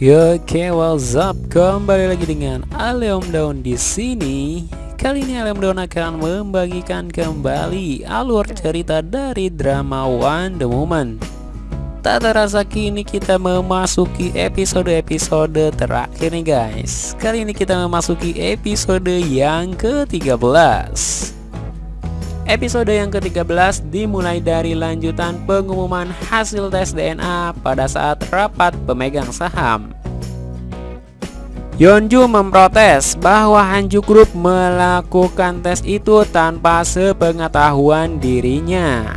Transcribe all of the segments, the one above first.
Yo, oke, what's up? Kembali lagi dengan Aleom Daun di sini. Kali ini Aleom Daun akan membagikan kembali alur cerita dari drama One The Moment. Tak terasa kini kita memasuki episode-episode terakhir nih guys. Kali ini kita memasuki episode yang ke-13. Episode yang ke-13 dimulai dari lanjutan pengumuman hasil tes DNA pada saat rapat pemegang saham. Yeonju memprotes bahwa Hanju Group melakukan tes itu tanpa sepengetahuan dirinya.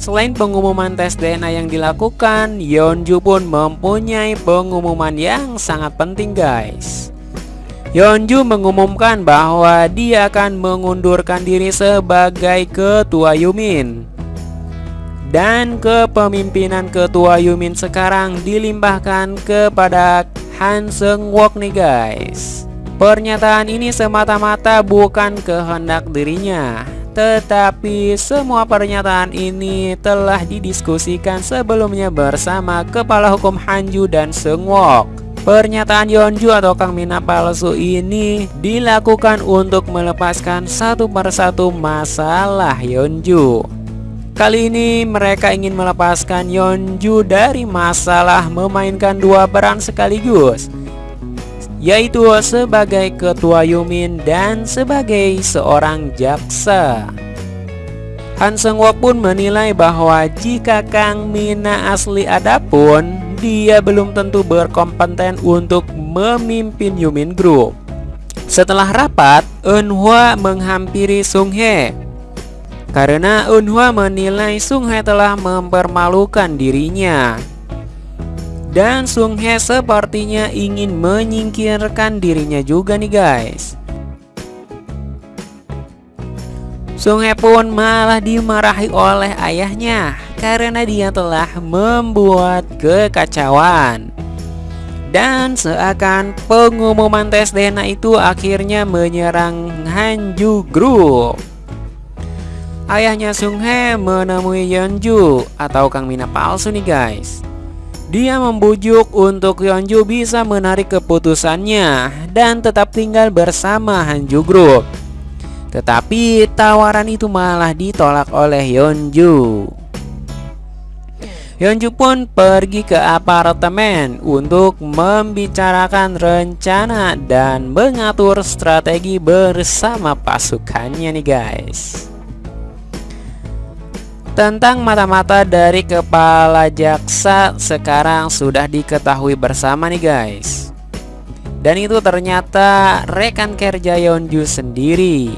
Selain pengumuman tes DNA yang dilakukan, Yeonju pun mempunyai pengumuman yang sangat penting guys. Yeonju mengumumkan bahwa dia akan mengundurkan diri sebagai ketua Yumin. Dan kepemimpinan ketua Yumin sekarang dilimpahkan kepada Han Seung Wok nih guys. Pernyataan ini semata-mata bukan kehendak dirinya, tetapi semua pernyataan ini telah didiskusikan sebelumnya bersama kepala hukum Hanju dan Seung Wok. Pernyataan Yeonju atau Kang Mina palsu ini dilakukan untuk melepaskan satu persatu masalah Yeonju. Kali ini mereka ingin melepaskan Yeonju dari masalah memainkan dua peran sekaligus yaitu sebagai ketua Yumin dan sebagai seorang jaksa. Han Seung pun menilai bahwa jika Kang Mina asli adapun dia belum tentu berkompeten untuk memimpin Yumin Group. Setelah rapat, Eunhwa menghampiri Sung He karena Eunhwa menilai Sung He telah mempermalukan dirinya. Dan Sung He sepertinya ingin menyingkirkan dirinya juga nih guys. Sung He pun malah dimarahi oleh ayahnya karena dia telah membuat kekacauan. Dan seakan pengumuman tes DNA itu akhirnya menyerang Hanju Group. Ayahnya Sung He menemui Yeonju atau Kang Mina palsu nih guys. Dia membujuk untuk Yeonju bisa menarik keputusannya dan tetap tinggal bersama Hanju Group. Tetapi tawaran itu malah ditolak oleh Yeonju. Yeonju pun pergi ke apartemen untuk membicarakan rencana dan mengatur strategi bersama pasukannya nih guys. Tentang mata-mata dari kepala jaksa sekarang sudah diketahui bersama nih guys. Dan itu ternyata rekan kerja Yeonju sendiri.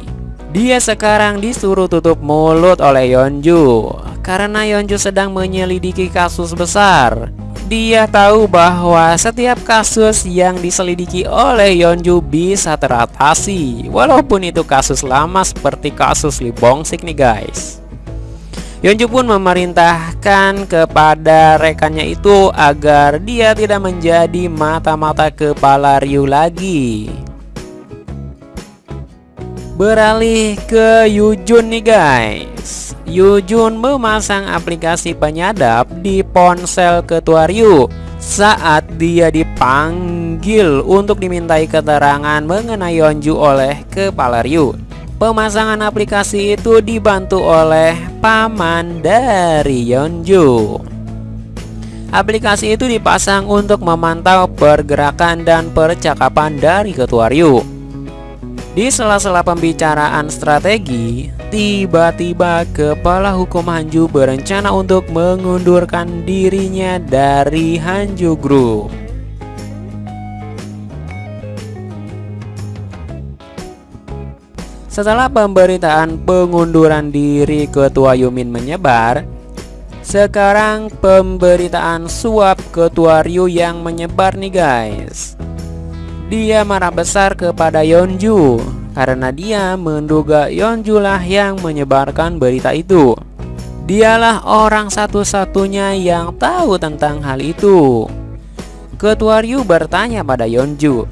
Dia sekarang disuruh tutup mulut oleh Yeonju karena Yeonju sedang menyelidiki kasus besar. Dia tahu bahwa setiap kasus yang diselidiki oleh Yeonju bisa teratasi Walaupun itu kasus lama seperti kasus Lee Bongsik nih guys. Yeonju pun memerintahkan kepada rekannya itu agar dia tidak menjadi mata-mata kepala Ryu lagi. Beralih ke Yujun nih guys Yujun memasang aplikasi penyadap di ponsel ketua Ryu saat dia dipanggil untuk dimintai keterangan mengenai Yeonju oleh kepala Ryu. Pemasangan aplikasi itu dibantu oleh paman dari Yeonju. Aplikasi itu dipasang untuk memantau pergerakan dan percakapan dari ketua Ryu. Di sela-sela pembicaraan strategi, Tiba-tiba kepala hukum Hanju berencana untuk mengundurkan dirinya dari Hanju Group. Setelah pemberitaan pengunduran diri ketua Yumin menyebar, sekarang pemberitaan suap ketua Ryu yang menyebar nih guys. Dia marah besar kepada Yeonju karena dia menduga Yeonjulah yang menyebarkan berita itu. Dialah orang satu-satunya yang tahu tentang hal itu. Ketua Ryu bertanya pada Yeonju,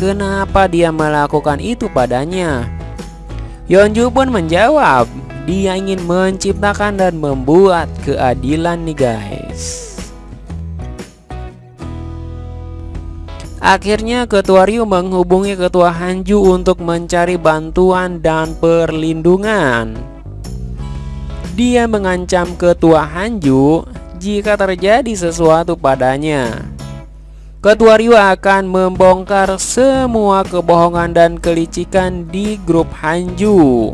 kenapa dia melakukan itu padanya. Yeonju pun menjawab, dia ingin menciptakan dan membuat keadilan nih guys. Akhirnya Ketua Ryu menghubungi Ketua Hanju untuk mencari bantuan dan perlindungan. Dia mengancam Ketua Hanju jika terjadi sesuatu padanya. Ketua Ryu akan membongkar semua kebohongan dan kelicikan di grup Hanju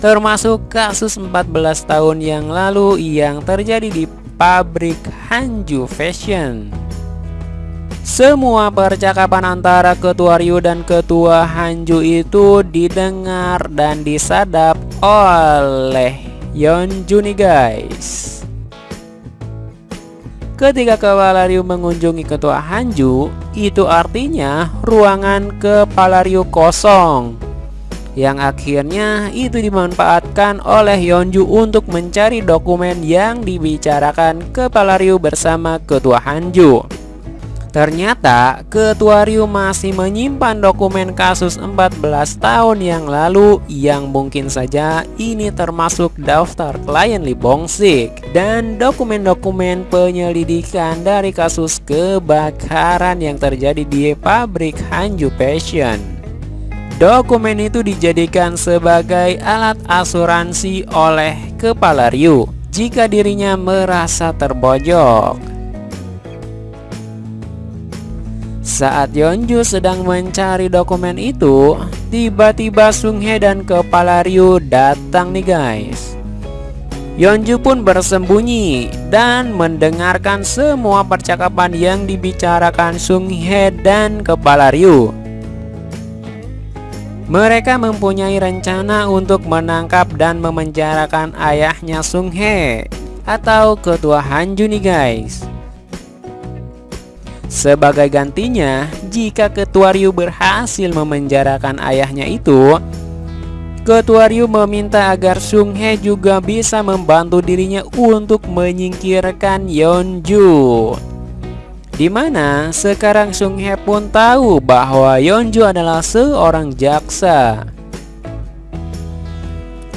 Termasuk kasus 14 tahun yang lalu yang terjadi di pabrik Hanju Fashion semua percakapan antara Ketua Ryu dan Ketua Hanju itu didengar dan disadap oleh Yeonju nih guys. Ketika Kepala Ryu mengunjungi Ketua Hanju, itu artinya ruangan Kepala Ryu kosong. Yang akhirnya itu dimanfaatkan oleh Yeonju untuk mencari dokumen yang dibicarakan Kepala Ryu bersama Ketua Hanju Ternyata Ketua Ryu masih menyimpan dokumen kasus 14 tahun yang lalu yang mungkin saja ini termasuk daftar klien Lee Bongsik dan dokumen-dokumen penyelidikan dari kasus kebakaran yang terjadi di pabrik Hanju Fashion. Dokumen itu dijadikan sebagai alat asuransi oleh Kepala Ryu jika dirinya merasa terbojok. Saat Yeonju sedang mencari dokumen itu, tiba-tiba Sung Hye dan kepala Ryu datang nih guys. Yeonju pun bersembunyi dan mendengarkan semua percakapan yang dibicarakan Sung Hye dan kepala Ryu. Mereka mempunyai rencana untuk menangkap dan memenjarakan ayahnya Sung Hye atau ketua Hanju nih guys. Sebagai gantinya, jika Ketua Ryu berhasil memenjarakan ayahnya itu, Ketua Ryu meminta agar Sung Hye juga bisa membantu dirinya untuk menyingkirkan Yeonju. Di mana sekarang Sung Hye pun tahu bahwa Yeonju adalah seorang jaksa.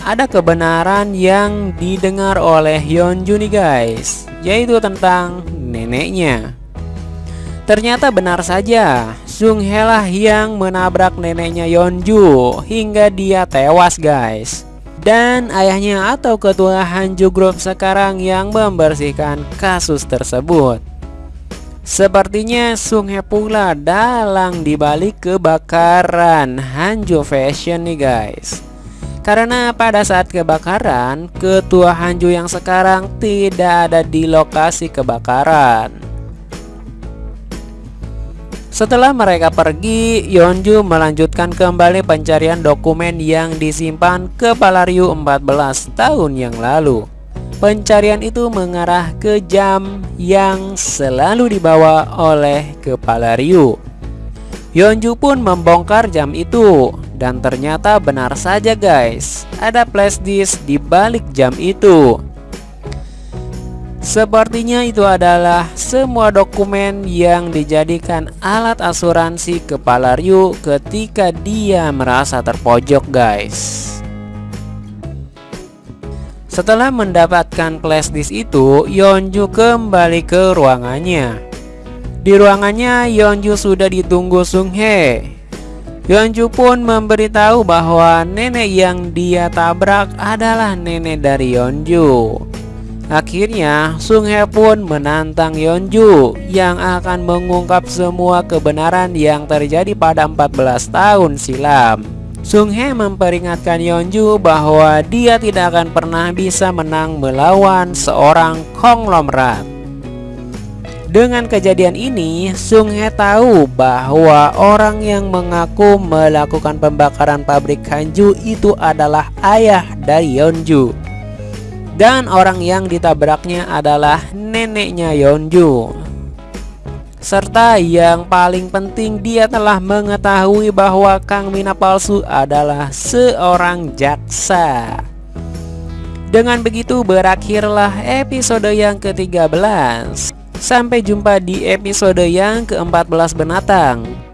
Ada kebenaran yang didengar oleh Yeonju nih guys, yaitu tentang neneknya. Ternyata benar saja, Sung Helah yang menabrak neneknya Yeonju hingga dia tewas guys. Dan ayahnya atau ketua Hanju Group sekarang yang membersihkan kasus tersebut. Sepertinya Sung He pula dalang dibalik kebakaran Hanju Fashion nih guys. Karena pada saat kebakaran, ketua Hanju yang sekarang tidak ada di lokasi kebakaran. Setelah mereka pergi, Yeonju melanjutkan kembali pencarian dokumen yang disimpan kepala Ryu 14 tahun yang lalu. Pencarian itu mengarah ke jam yang selalu dibawa oleh kepala Ryu. Yeonju pun membongkar jam itu dan ternyata benar saja guys, ada flash disk di balik jam itu. Sepertinya itu adalah semua dokumen yang dijadikan alat asuransi kepala Ryu ketika dia merasa terpojok guys. Setelah mendapatkan flash disk itu, Yeonju kembali ke ruangannya. Di ruangannya, Yeonju sudah ditunggu Sung Hye. Yeonju pun memberitahu bahwa nenek yang dia tabrak adalah nenek dari Yeonju Akhirnya, Sung Hye pun menantang Yeonju yang akan mengungkap semua kebenaran yang terjadi pada 14 tahun silam. Sung Hye memperingatkan Yeonju bahwa dia tidak akan pernah bisa menang melawan seorang konglomerat. Dengan kejadian ini, Sung Hye tahu bahwa orang yang mengaku melakukan pembakaran pabrik Hanju itu adalah ayah dari Yeonju. Dan orang yang ditabraknya adalah neneknya Yeonju Serta yang paling penting dia telah mengetahui bahwa Kang Mina palsu adalah seorang jaksa. Dengan begitu berakhirlah episode yang ke-13 Sampai jumpa di episode yang ke-14 benatang